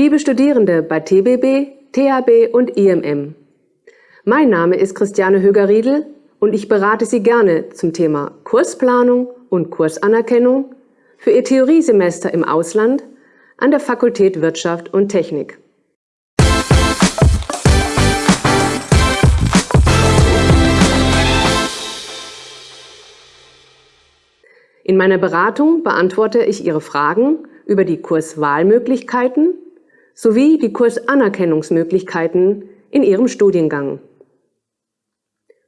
Liebe Studierende bei TBB, THB und IMM, mein Name ist Christiane Höger-Riedel und ich berate Sie gerne zum Thema Kursplanung und Kursanerkennung für Ihr Theoriesemester im Ausland an der Fakultät Wirtschaft und Technik. In meiner Beratung beantworte ich Ihre Fragen über die Kurswahlmöglichkeiten sowie die Kursanerkennungsmöglichkeiten in Ihrem Studiengang.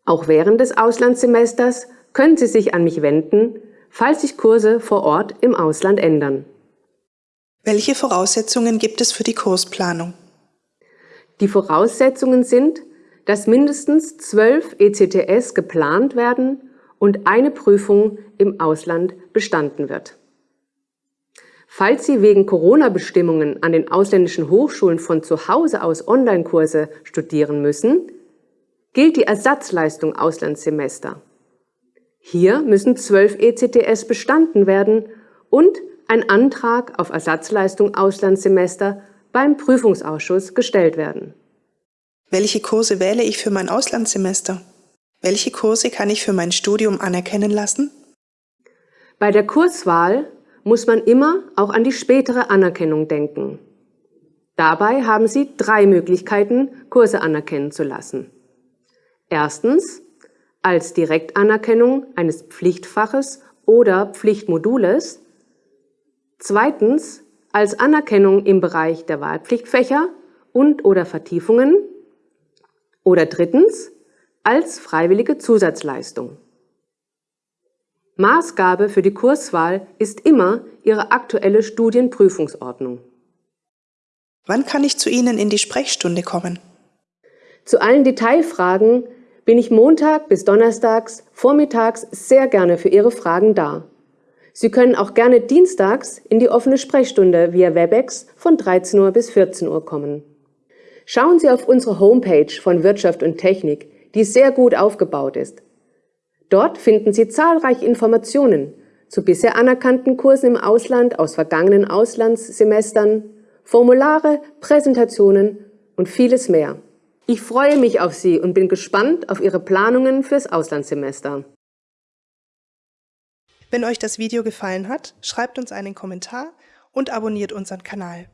Auch während des Auslandssemesters können Sie sich an mich wenden, falls sich Kurse vor Ort im Ausland ändern. Welche Voraussetzungen gibt es für die Kursplanung? Die Voraussetzungen sind, dass mindestens zwölf ECTS geplant werden und eine Prüfung im Ausland bestanden wird. Falls Sie wegen Corona-Bestimmungen an den ausländischen Hochschulen von zu Hause aus Online-Kurse studieren müssen, gilt die Ersatzleistung Auslandssemester. Hier müssen zwölf ECTS bestanden werden und ein Antrag auf Ersatzleistung Auslandssemester beim Prüfungsausschuss gestellt werden. Welche Kurse wähle ich für mein Auslandssemester? Welche Kurse kann ich für mein Studium anerkennen lassen? Bei der Kurswahl muss man immer auch an die spätere Anerkennung denken. Dabei haben Sie drei Möglichkeiten, Kurse anerkennen zu lassen. Erstens als Direktanerkennung eines Pflichtfaches oder Pflichtmodules. Zweitens als Anerkennung im Bereich der Wahlpflichtfächer und oder Vertiefungen. Oder drittens als freiwillige Zusatzleistung. Maßgabe für die Kurswahl ist immer Ihre aktuelle Studienprüfungsordnung. Wann kann ich zu Ihnen in die Sprechstunde kommen? Zu allen Detailfragen bin ich Montag bis Donnerstags vormittags sehr gerne für Ihre Fragen da. Sie können auch gerne dienstags in die offene Sprechstunde via Webex von 13 Uhr bis 14 Uhr kommen. Schauen Sie auf unsere Homepage von Wirtschaft und Technik die sehr gut aufgebaut ist. Dort finden Sie zahlreiche Informationen zu bisher anerkannten Kursen im Ausland aus vergangenen Auslandssemestern, Formulare, Präsentationen und vieles mehr. Ich freue mich auf Sie und bin gespannt auf Ihre Planungen fürs Auslandssemester. Wenn euch das Video gefallen hat, schreibt uns einen Kommentar und abonniert unseren Kanal.